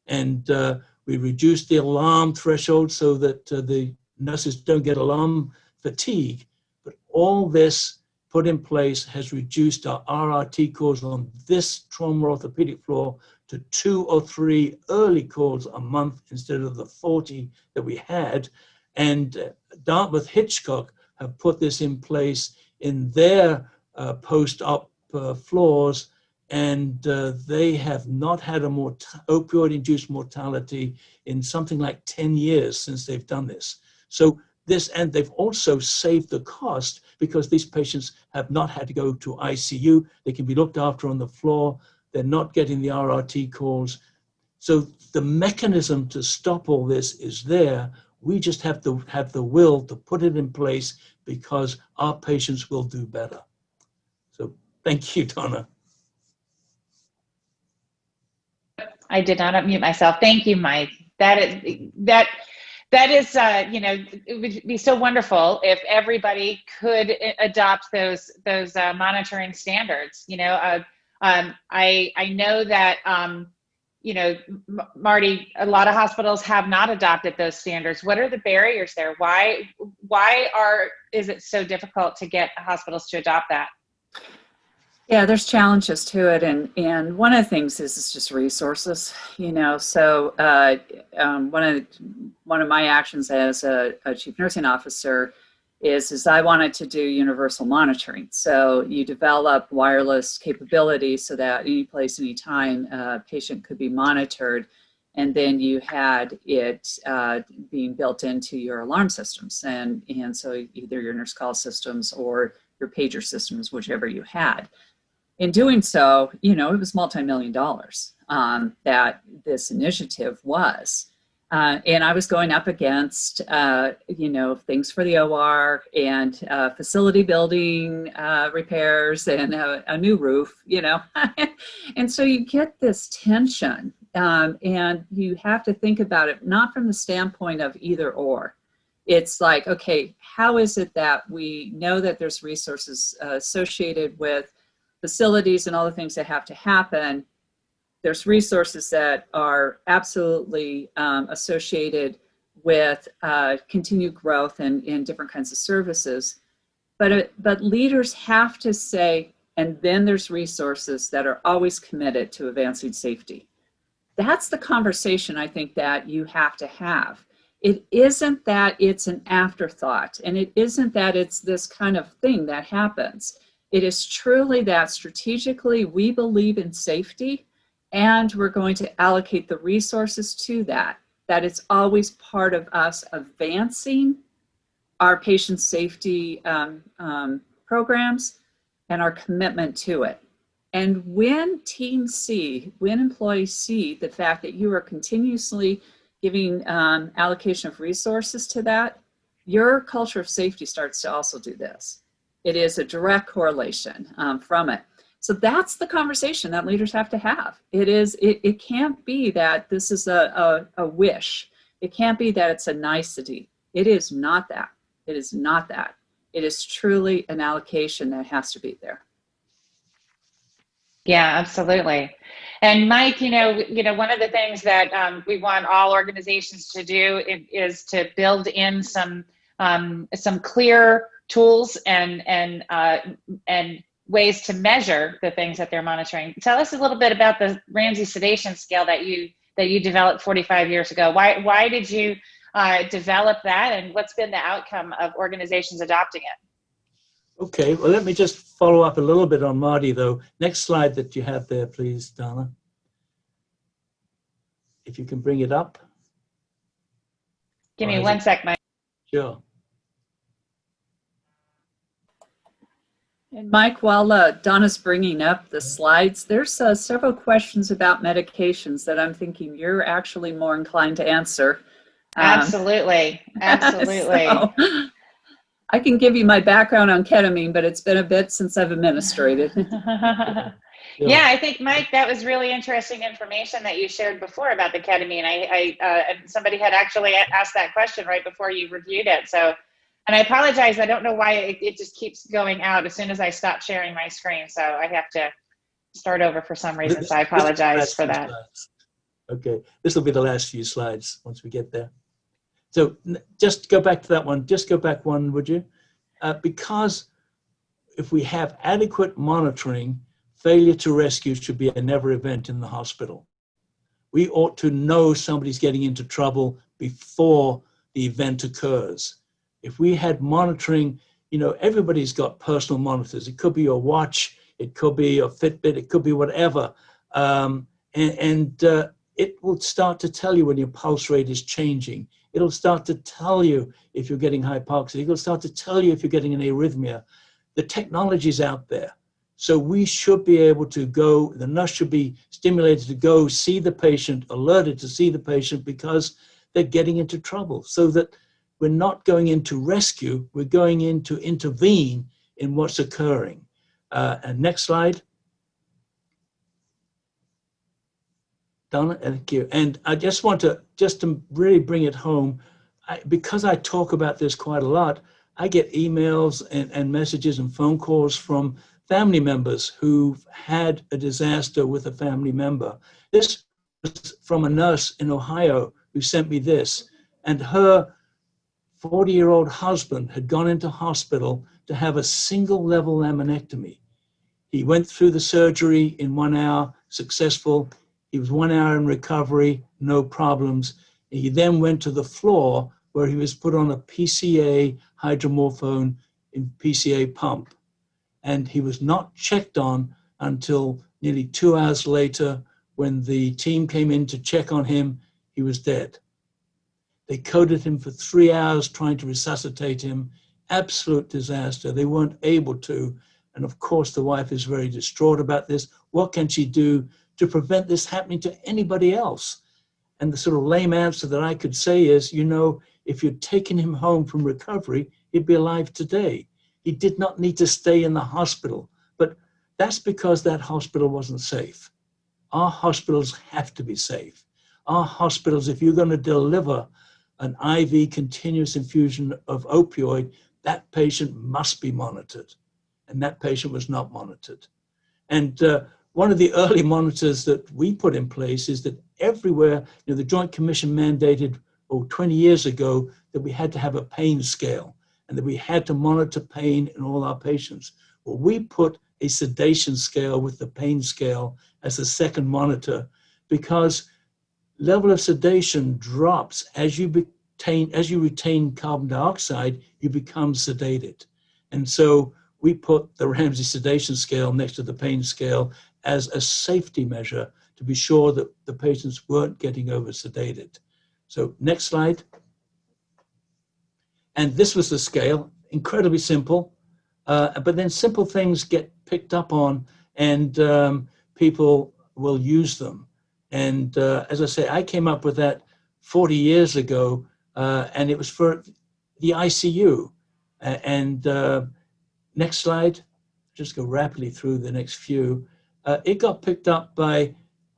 And uh, we reduce the alarm threshold so that uh, the nurses don't get alarm fatigue. But all this put in place has reduced our RRT calls on this trauma orthopedic floor to two or three early calls a month instead of the 40 that we had. And uh, Dartmouth Hitchcock have put this in place in their uh, post-op uh, floors, and uh, they have not had a mort- opioid-induced mortality in something like 10 years since they've done this. So this, and they've also saved the cost because these patients have not had to go to ICU. They can be looked after on the floor. They're not getting the RRT calls. So the mechanism to stop all this is there. We just have to have the will to put it in place because our patients will do better. So thank you, Donna. I did not unmute myself. Thank you, Mike. That is that that is uh, you know it would be so wonderful if everybody could adopt those those uh, monitoring standards. You know, uh, um, I I know that um, you know M Marty, a lot of hospitals have not adopted those standards. What are the barriers there? Why why are is it so difficult to get hospitals to adopt that? Yeah, there's challenges to it, and and one of the things is it's just resources, you know. So uh, um, one of one of my actions as a, a, chief nursing officer is is I wanted to do universal monitoring. So you develop wireless capability so that any place, any time, a patient could be monitored, and then you had it uh, being built into your alarm systems, and and so either your nurse call systems or your pager systems, whichever you had in doing so, you know, it was multi-million dollars um, that this initiative was. Uh, and I was going up against, uh, you know, things for the OR and uh, facility building uh, repairs and a, a, new roof, you know. <laughs> and so you get this tension um, and you have to think about it not from the standpoint of either or. It's like, okay, how is it that we know that there's resources uh, associated with facilities and all the things that have to happen, there's resources that are absolutely um, associated with uh, continued growth and in different kinds of services. But, uh, but leaders have to say, and then there's resources that are always committed to advancing safety. That's the conversation I think that you have to have. It isn't that it's an afterthought, and it isn't that it's this kind of thing that happens. It is truly that strategically we believe in safety and we're going to allocate the resources to that, that it's always part of us advancing our patient safety um, um, programs and our commitment to it. And when teams see, when employees see the fact that you are continuously giving um, allocation of resources to that, your culture of safety starts to also do this. It is a direct correlation um, from it. So that's the conversation that leaders have to have. It is, it, it can't be that this is a, a, a wish. It can't be that it's a nicety. It is not that. It is not that. It is truly an allocation that has to be there. Yeah, absolutely. And Mike, you know, you know, one of the things that um, we want all organizations to do is to build in some um, some clear tools and and uh, and ways to measure the things that they're monitoring. Tell us a little bit about the Ramsay sedation scale that you that you developed 45 years ago. Why why did you uh, develop that, and what's been the outcome of organizations adopting it? Okay, well, let me just follow up a little bit on Marty, though. Next slide that you have there, please, Donna. If you can bring it up. Give me one sec, Mike. Sure. And Mike, while uh, Donna's bringing up the slides, there's uh, several questions about medications that I'm thinking you're actually more inclined to answer. Um, absolutely, <laughs> absolutely. so, <laughs> I can give you my background on ketamine, but it's been a bit since I've administrated. <laughs> yeah. yeah, I think Mike, that was really interesting information that you shared before about the ketamine. I, I uh, somebody had actually asked that question right before you reviewed it, so and I apologize. I don't know why it, it just keeps going out as soon as I stop sharing my screen. So I have to start over for some reason. So I apologize for that. Slides. Okay, this will be the last few slides once we get there. So just go back to that one. Just go back one, would you? Uh, because if we have adequate monitoring, failure to rescue should be a never event in the hospital. We ought to know somebody's getting into trouble before the event occurs if we had monitoring you know, everybody's got personal monitors. It could be your watch, it could be your Fitbit, it could be whatever. Um, and and uh, it will start to tell you when your pulse rate is changing. It'll start to tell you if you're getting hypoxia. It'll start to tell you if you're getting an arrhythmia. The technology's out there. So we should be able to go, the nurse should be stimulated to go see the patient, alerted to see the patient because they're getting into trouble so that we're not going into rescue, we're going in to intervene in what's occurring. Uh, and next slide. Donna, thank you. And I just want to, just to really bring it home, I, because I talk about this quite a lot, I get emails and, and messages and phone calls from family members who've had a disaster with a family member. This was from a nurse in Ohio who sent me this, and her 40 year old husband had gone into hospital to have a single level laminectomy. He went through the surgery in one hour, successful. He was one hour in recovery, no problems. He then went to the floor where he was put on a PCA hydromorphone in PCA pump. And he was not checked on until nearly two hours later when the team came in to check on him, he was dead. They coded him for three hours trying to resuscitate him. Absolute disaster. They weren't able to. And of course, the wife is very distraught about this. What can she do to prevent this happening to anybody else? And the sort of lame answer that I could say is, you know, if you'd taken him home from recovery, he'd be alive today. He did not need to stay in the hospital. But that's because that hospital wasn't safe. Our hospitals have to be safe. Our hospitals, if you're going to deliver an IV continuous infusion of opioid, that patient must be monitored. And that patient was not monitored. And uh, one of the early monitors that we put in place is that everywhere, you know, the Joint Commission mandated, oh, 20 years ago, that we had to have a pain scale and that we had to monitor pain in all our patients. Well, we put a sedation scale with the pain scale as a second monitor because level of sedation drops as you retain, as you retain carbon dioxide, you become sedated. And so we put the Ramsay sedation scale next to the pain scale as a safety measure to be sure that the patients weren't getting over sedated. So next slide. And this was the scale, incredibly simple, uh, but then simple things get picked up on and um, people will use them. And uh, as I say, I came up with that 40 years ago, uh, and it was for the ICU. and uh, next slide, just go rapidly through the next few. Uh, it got picked up by,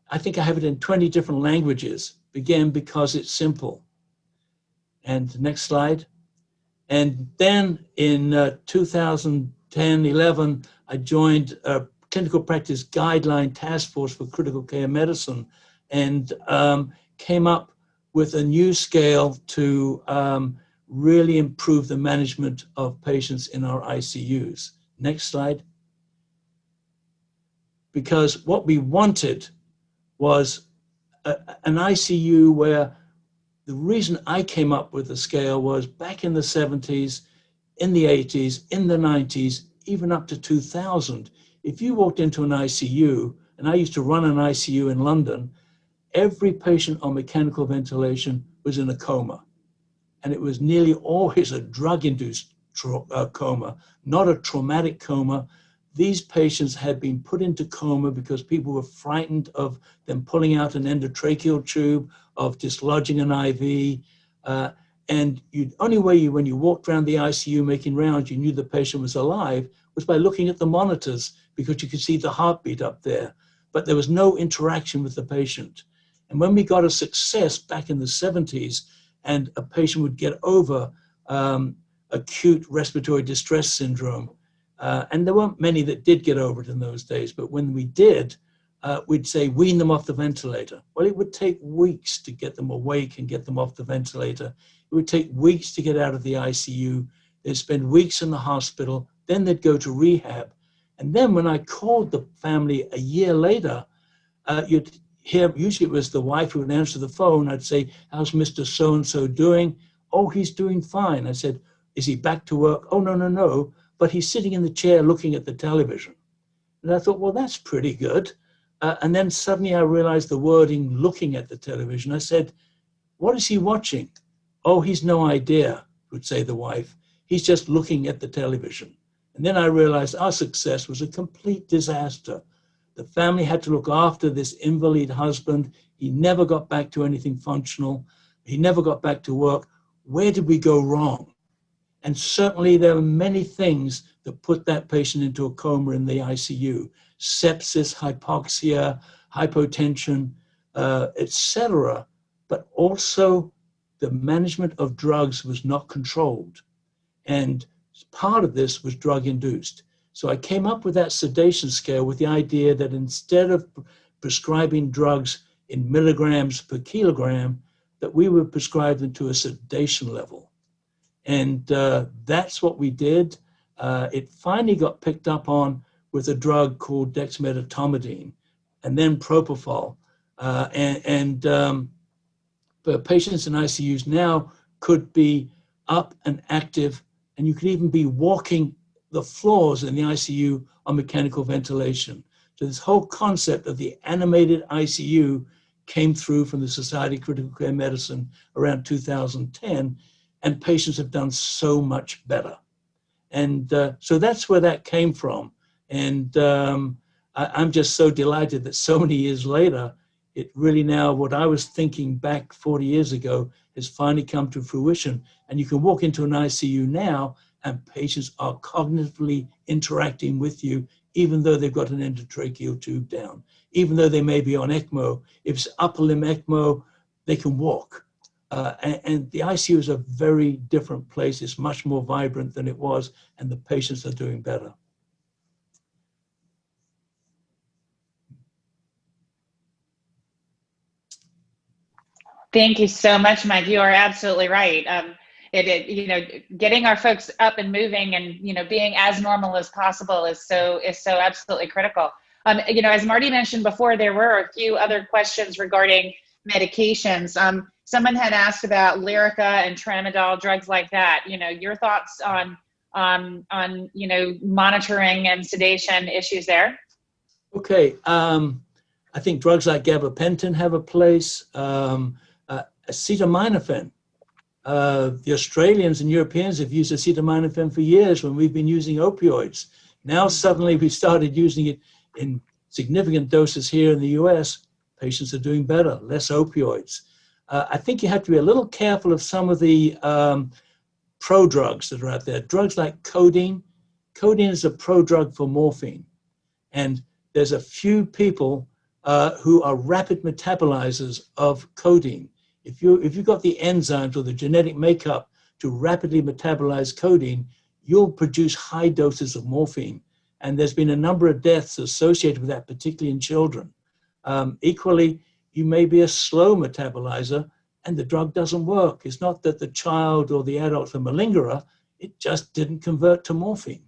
I think I have it in 20 different languages, again, because it's simple. And next slide. And then in uh, 2010, 11, I joined a clinical practice guideline task force for critical care medicine and um, came up with a new scale to um, really improve the management of patients in our ICUs. Next slide. Because what we wanted was a, an ICU where the reason I came up with the scale was back in the 70s, in the 80s, in the 90s, even up to 2000, if you walked into an ICU, and I used to run an ICU in London, every patient on mechanical ventilation was in a coma. And it was nearly always a drug-induced uh, coma, not a traumatic coma. These patients had been put into coma because people were frightened of them pulling out an endotracheal tube, of dislodging an IV. Uh, and you only way you, when you walked around the ICU making rounds, you knew the patient was alive was by looking at the monitors because you could see the heartbeat up there. But there was no interaction with the patient. And when we got a success back in the 70s and a patient would get over um, acute respiratory distress syndrome, uh, and there weren't many that did get over it in those days, but when we did, uh, we'd say wean them off the ventilator. Well, it would take weeks to get them awake and get them off the ventilator. It would take weeks to get out of the ICU. They'd spend weeks in the hospital, then they'd go to rehab. And then when I called the family a year later, uh, you'd here, usually it was the wife who would answer the phone. I'd say, how's Mr. So-and-so doing? Oh, he's doing fine. I said, Is he back to work? Oh, no, no, no. But he's sitting in the chair looking at the television. And I thought, well, that's pretty good. Uh, and then suddenly I realized the wording looking at the television. I said, what is he watching? Oh, he's no idea, would say the wife. He's just looking at the television. And then I realized our success was a complete disaster. The family had to look after this invalid husband. He never got back to anything functional. He never got back to work. Where did we go wrong? And certainly there are many things that put that patient into a coma in the ICU. Sepsis, hypoxia, hypotension, uh, etc. But also the management of drugs was not controlled. And part of this was drug induced. So I came up with that sedation scale with the idea that instead of prescribing drugs in milligrams per kilogram, that we would prescribe them to a sedation level. And uh, that's what we did. Uh, it finally got picked up on with a drug called dexmedetomidine and then propofol. Uh, and, um, patients in ICUs now could be up and active, and you could even be walking the floors in the ICU on mechanical ventilation. So this whole concept of the animated ICU came through from the Society of Critical Care Medicine around 2010, and patients have done so much better. And uh, so that's where that came from. And um, I, am just so delighted that so many years later, it really now, what I was thinking back 40 years ago has finally come to fruition. And you can walk into an ICU now and patients are cognitively interacting with you, even though they've got an endotracheal tube down, even though they may be on ECMO. If it's upper limb ECMO, they can walk. Uh, and, and, the ICU is a very different place. It's much more vibrant than it was, and the patients are doing better. Thank you so much, Mike. You are absolutely right. Um, it, it, you know, getting our folks up and moving and, you know, being as normal as possible is so, is so absolutely critical. Um, you know, as Marty mentioned before, there were a few other questions regarding medications. Um, someone had asked about Lyrica and tramadol, drugs like that. You know, your thoughts on on on you know monitoring and sedation issues there. Okay, um, I think drugs like gabapentin have a place. Um, acetaminophen. Uh, the Australians and Europeans have used acetaminophen for years when we've been using opioids. Now suddenly we started using it in significant doses here in the US. Patients are doing better, less opioids. Uh, I think you have to be a little careful of some of the um, prodrugs that are out there. Drugs like codeine. Codeine is a prodrug for morphine. And there's a few people uh, who are rapid metabolizers of codeine. If, you, if you've got the enzymes or the genetic makeup to rapidly metabolize codeine, you'll produce high doses of morphine. And there's been a number of deaths associated with that, particularly in children. Um, equally, you may be a slow metabolizer and the drug doesn't work. It's not that the child or the adult the malingerer, it just didn't convert to morphine.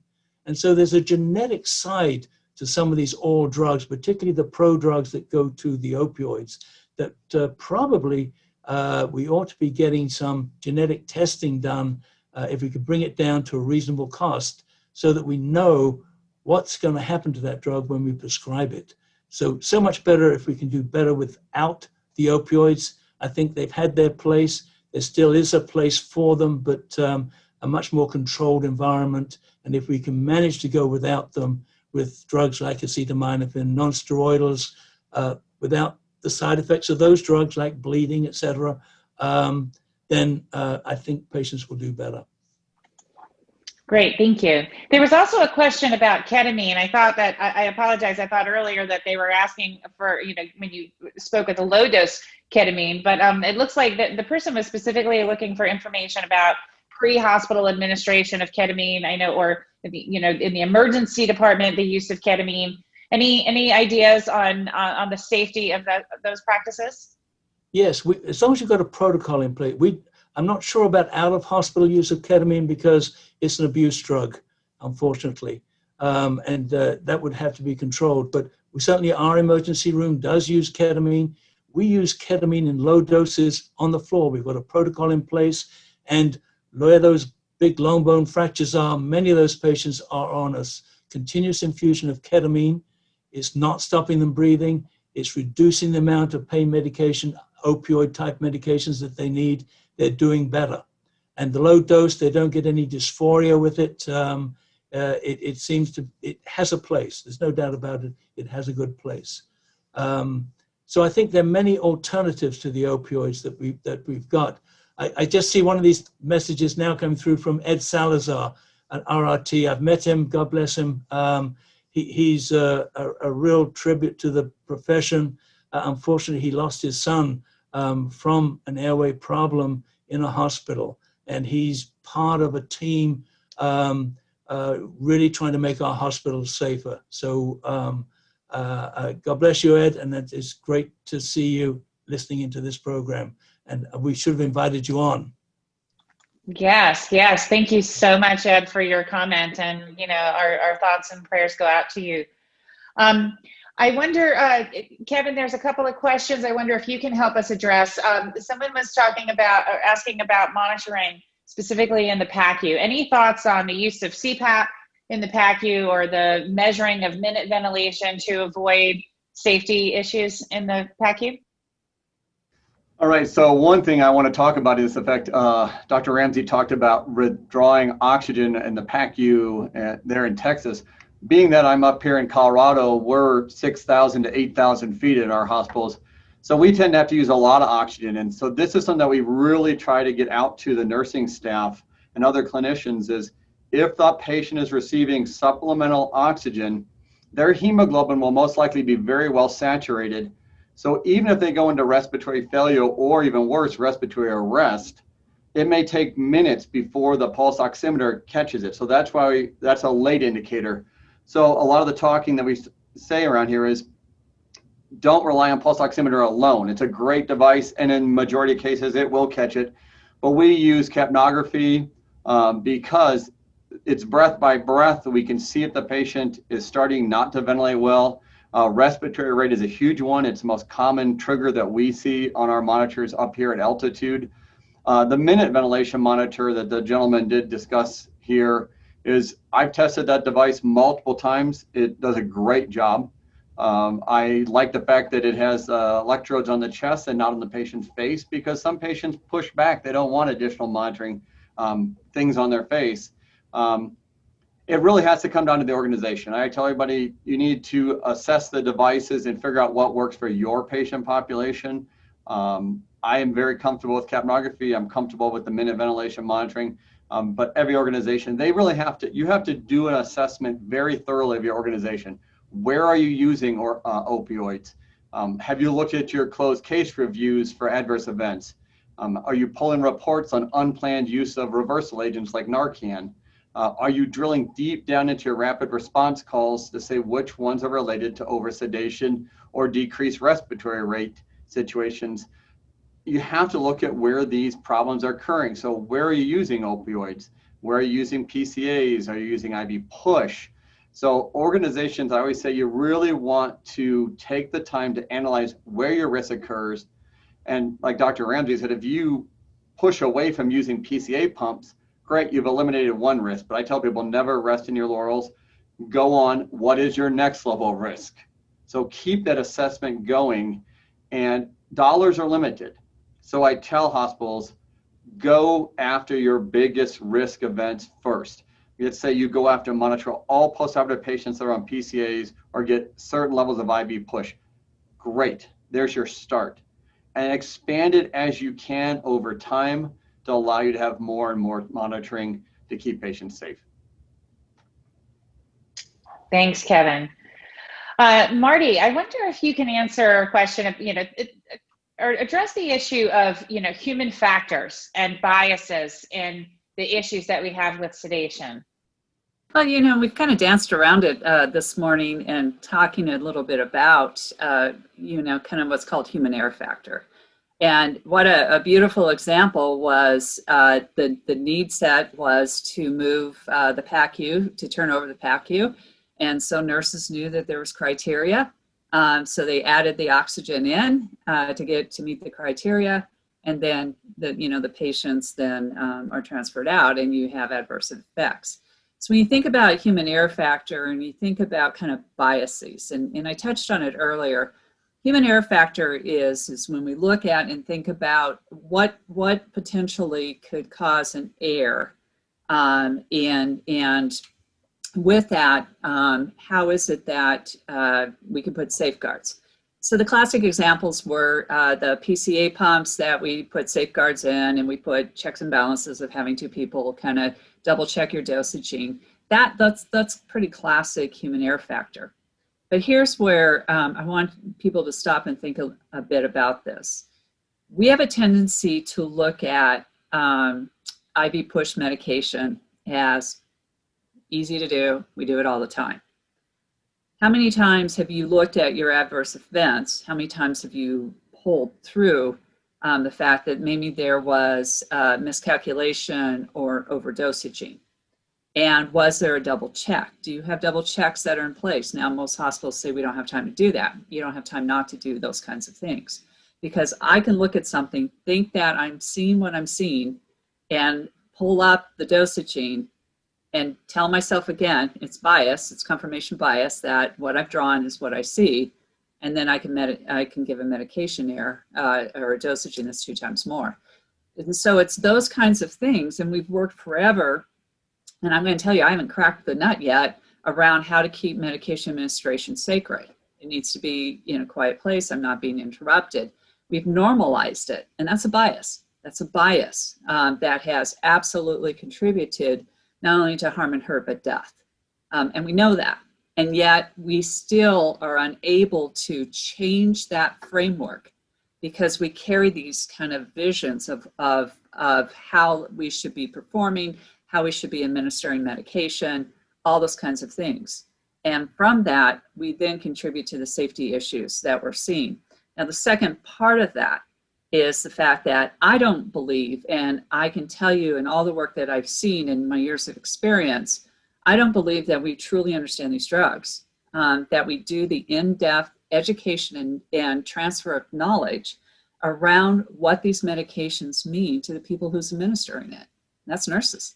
And so there's a genetic side to some of these oral drugs, particularly the prodrugs that go to the opioids, that uh, probably uh, we ought to be getting some genetic testing done uh, if we could bring it down to a reasonable cost so that we know what's going to happen to that drug when we prescribe it. So, so much better if we can do better without the opioids. I think they've had their place. There still is a place for them, but um, a much more controlled environment. And if we can manage to go without them with drugs like acetaminophen, non-steroidals, uh, without the side effects of those drugs like bleeding, etc., um, then uh, I think patients will do better. Great, thank you. There was also a question about ketamine. I thought that, I, I, apologize, I thought earlier that they were asking for, you know, when you spoke of the low dose ketamine, but um, it looks like the, the person was specifically looking for information about pre-hospital administration of ketamine. I know, or, you know, in the emergency department, the use of ketamine. Any, any ideas on, on, on the safety of, those practices? Yes, we, as long as you've got a protocol in place. We, I'm not sure about out of hospital use of ketamine because it's an abuse drug, unfortunately. Um, and uh, that would have to be controlled. But we certainly, our emergency room does use ketamine. We use ketamine in low doses on the floor. We've got a protocol in place. And where those big long bone fractures are, many of those patients are on a continuous infusion of ketamine. It's not stopping them breathing. It's reducing the amount of pain medication, opioid type medications that they need. They're doing better. And the low dose, they don't get any dysphoria with it. Um, uh, it, it, seems to, it has a place. There's no doubt about it. It has a good place. Um, so I think there are many alternatives to the opioids that, we, that we've got. I, I just see one of these messages now coming through from Ed Salazar at RRT. I've met him, God bless him. Um, he, he's a, a, a, real tribute to the profession. Uh, unfortunately, he lost his son um, from an airway problem in a hospital. And he's part of a team um, uh, really trying to make our hospitals safer. So um, uh, uh, God bless you, Ed, and it's great to see you listening into this program. And we should have invited you on. Yes, yes. Thank you so much, Ed, for your comment. And, you know, our, our thoughts and prayers go out to you. Um, I wonder, uh, Kevin, there's a couple of questions I wonder if you can help us address. Um, someone was talking about, or asking about monitoring specifically in the PACU. Any thoughts on the use of CPAP in the PACU or the measuring of minute ventilation to avoid safety issues in the PACU? All right, so one thing I want to talk about is the fact uh, Dr. Ramsay talked about withdrawing oxygen in the PACU uh, there in Texas. Being that I'm up here in Colorado, we're 6,000 to 8,000 feet in our hospitals. So we tend to have to use a lot of oxygen. And so this is something that we really try to get out to the nursing staff and other clinicians is if the patient is receiving supplemental oxygen, their hemoglobin will most likely be very well saturated. So even if they go into respiratory failure or even worse, respiratory arrest, it may take minutes before the pulse oximeter catches it. So that's why we, that's a late indicator. So a lot of the talking that we say around here is don't rely on pulse oximeter alone. It's a great device, and in majority of cases, it will catch it. But we use capnography um, because it's breath by breath. We can see if the patient is starting not to ventilate well. Uh, respiratory rate is a huge one. It's the most common trigger that we see on our monitors up here at altitude. Uh, the minute ventilation monitor that the gentleman did discuss here is I've tested that device multiple times. It does a great job. Um, I like the fact that it has uh, electrodes on the chest and not on the patient's face because some patients push back. They don't want additional monitoring um, things on their face. Um, it really has to come down to the organization. I tell everybody you need to assess the devices and figure out what works for your patient population. Um, I am very comfortable with capnography. I'm comfortable with the minute ventilation monitoring. Um, but every organization, they really have to, you have to do an assessment very thoroughly of your organization where are you using or, uh, opioids? Um, have you looked at your closed case reviews for adverse events? Um, are you pulling reports on unplanned use of reversal agents like Narcan? Uh, are you drilling deep down into your rapid response calls to say which ones are related to oversedation or decreased respiratory rate situations? You have to look at where these problems are occurring. So where are you using opioids? Where are you using PCAs? Are you using IV push? So organizations, I always say you really want to take the time to analyze where your risk occurs. And like Dr. Ramsay said, if you push away from using PCA pumps, great, you've eliminated one risk. But I tell people never rest in your laurels. Go on, what is your next level of risk? So keep that assessment going and dollars are limited. So I tell hospitals, go after your biggest risk events first let's say you go after monitor all postoperative patients that are on PCAs or get certain levels of IV push. Great, there's your start. And expand it as you can over time to allow you to have more and more monitoring to keep patients safe. Thanks, Kevin. Uh, Marty, I wonder if you can answer a question of, you know, it, or address the issue of, you know, human factors and biases in the issues that we have with sedation. Well, you know, we've kind of danced around it uh, this morning and talking a little bit about, uh, you know, kind of what's called human error factor. And what a, a beautiful example was uh, the, the need set was to move uh, the PACU, to turn over the PACU. And so nurses knew that there was criteria. Um, so they added the oxygen in uh, to get to meet the criteria. And then the you know the patients then um, are transferred out and you have adverse effects. So when you think about human error factor and you think about kind of biases, and, and I touched on it earlier, human error factor is, is when we look at and think about what, what potentially could cause an error um, and, and with that, um, how is it that uh, we can put safeguards? So the classic examples were uh, the PCA pumps that we put safeguards in and we put checks and balances of having two people kind of double check your dosaging. That, that's, that's pretty classic human error factor. But here's where um, I want people to stop and think a, a, bit about this. We have a tendency to look at um, IV push medication as easy to do. We do it all the time. How many times have you looked at your adverse events? How many times have you pulled through um, the fact that maybe there was miscalculation or overdosaging? And was there a double check? Do you have double checks that are in place? Now, most hospitals say we don't have time to do that. You don't have time not to do those kinds of things. Because I can look at something, think that I'm seeing what I'm seeing, and pull up the dosaging and tell myself again, it's bias, it's confirmation bias, that what I've drawn is what I see and then I can med I can give a medication error uh, or a dosaging that's two times more. And so it's those kinds of things, and we've worked forever. And I'm going to tell you, I haven't cracked the nut yet around how to keep medication administration sacred. It needs to be in a quiet place. I'm not being interrupted. We've normalized it, and that's a bias. That's a bias um, that has absolutely contributed not only to harm and hurt, but death. Um, and we know that. And yet we still are unable to change that framework because we carry these kind of visions of, of, of how we should be performing, how we should be administering medication, all those kinds of things. And from that, we then contribute to the safety issues that we're seeing. Now, the second part of that is the fact that I don't believe, and I can tell you in all the work that I've seen in my years of experience, I don't believe that we truly understand these drugs, um, that we do the in-depth education and, and transfer of knowledge around what these medications mean to the people who's administering it. That's nurses.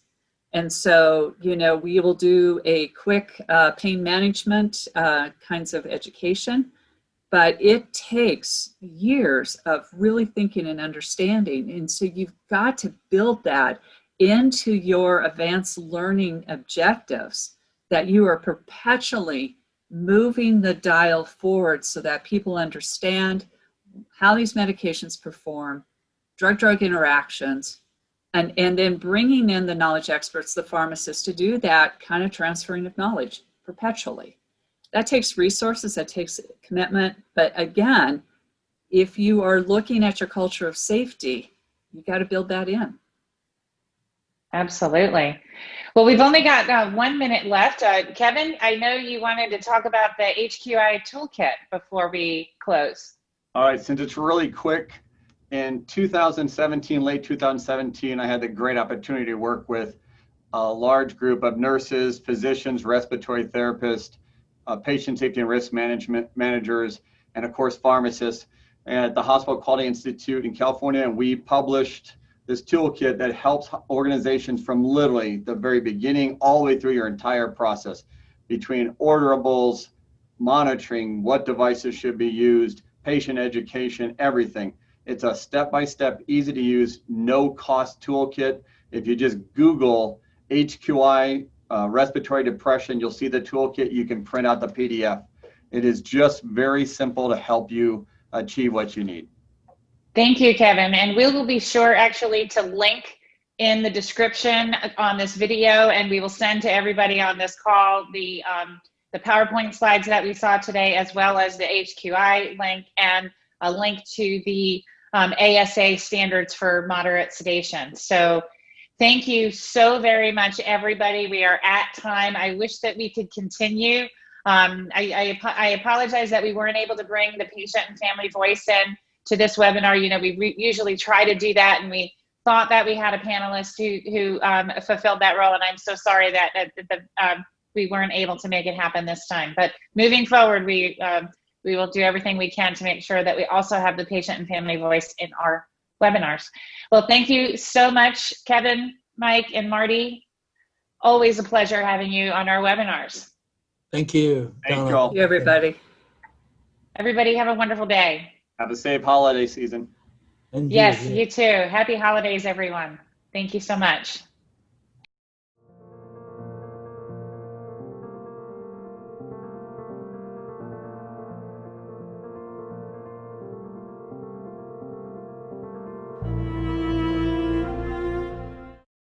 And so, you know, we will do a quick uh, pain management uh, kinds of education, but it takes years of really thinking and understanding. And so you've got to build that into your advanced learning objectives that you are perpetually moving the dial forward so that people understand how these medications perform, drug-drug interactions, and, and then bringing in the knowledge experts, the pharmacists, to do that kind of transferring of knowledge perpetually. That takes resources, that takes commitment, but again, if you are looking at your culture of safety, you got to build that in. Absolutely. Well, we've only got uh, one minute left. Uh, Kevin, I know you wanted to talk about the HQI toolkit before we close. All right, since it's really quick, in 2017, late 2017, I had the great opportunity to work with a large group of nurses, physicians, respiratory therapists, uh, patient safety and risk management managers, and of course, pharmacists at the Hospital Quality Institute in California. And we published this toolkit that helps organizations from literally the very beginning all the way through your entire process between orderables, monitoring, what devices should be used, patient education, everything. It's a step-by-step, easy to use, no cost toolkit. If you just Google HQI uh, respiratory depression, you'll see the toolkit. You can print out the PDF. It is just very simple to help you achieve what you need. Thank you, Kevin. And we will be sure actually to link in the description on this video and we will send to everybody on this call the, um, the PowerPoint slides that we saw today as well as the HQI link and a link to the um, ASA standards for moderate sedation. So thank you so very much, everybody. We are at time. I wish that we could continue. Um, I, I, I apologize that we weren't able to bring the patient and family voice in to this webinar. You know, we usually try to do that and we thought that we had a panelist who, who um, fulfilled that role. And I'm so sorry that, that, that um, we weren't able to make it happen this time. But moving forward, we, um, we will do everything we can to make sure that we also have the patient and family voice in our webinars. Well, thank you so much, Kevin, Mike, and Marty. Always a pleasure having you on our webinars. Thank you. Thank you all. Thank you, everybody. Everybody have a wonderful day. Have a safe holiday season. And Yes, yeah. you too. Happy holidays, everyone. Thank you so much.